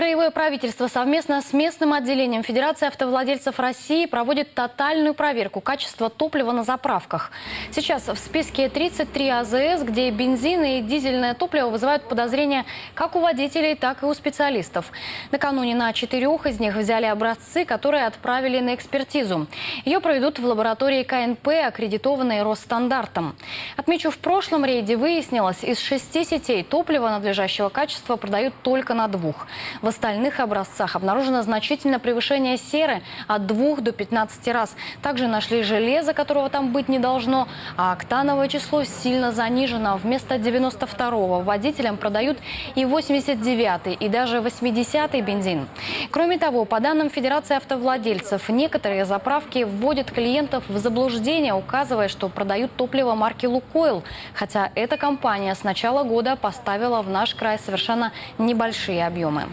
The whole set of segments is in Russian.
Краевое правительство совместно с местным отделением Федерации автовладельцев России проводит тотальную проверку качества топлива на заправках. Сейчас в списке 33 АЗС, где бензин и дизельное топливо вызывают подозрения как у водителей, так и у специалистов. Накануне на четырех из них взяли образцы, которые отправили на экспертизу. Ее проведут в лаборатории КНП, аккредитованной Росстандартом. Отмечу, в прошлом рейде выяснилось, из шести сетей топлива надлежащего качества продают только на двух. Остальных образцах обнаружено значительное превышение серы от 2 до 15 раз. Также нашли железо, которого там быть не должно, а октановое число сильно занижено. Вместо 92-го водителям продают и 89-й, и даже 80-й бензин. Кроме того, по данным Федерации автовладельцев, некоторые заправки вводят клиентов в заблуждение, указывая, что продают топливо марки «Лукойл». Хотя эта компания с начала года поставила в наш край совершенно небольшие объемы.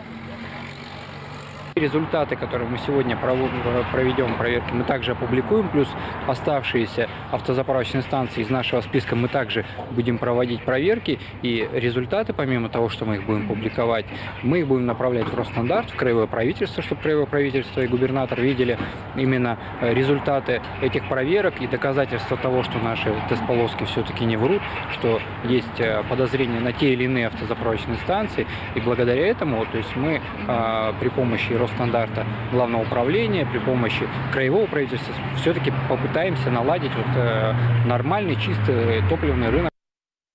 Результаты, которые мы сегодня проведем проверки, мы также опубликуем, плюс оставшиеся автозаправочные станции из нашего списка мы также будем проводить проверки. И результаты, помимо того, что мы их будем публиковать, мы их будем направлять в Росстандарт, в краевое правительство, чтобы краевое правительство и губернатор видели именно э, результаты этих проверок и доказательства того, что наши тест-полоски все-таки не врут, что есть э, подозрения на те или иные автозаправочные станции. И благодаря этому то есть мы а, при помощи Росстандарта главного управления при помощи краевого правительства все-таки попытаемся наладить вот, э, нормальный чистый топливный рынок.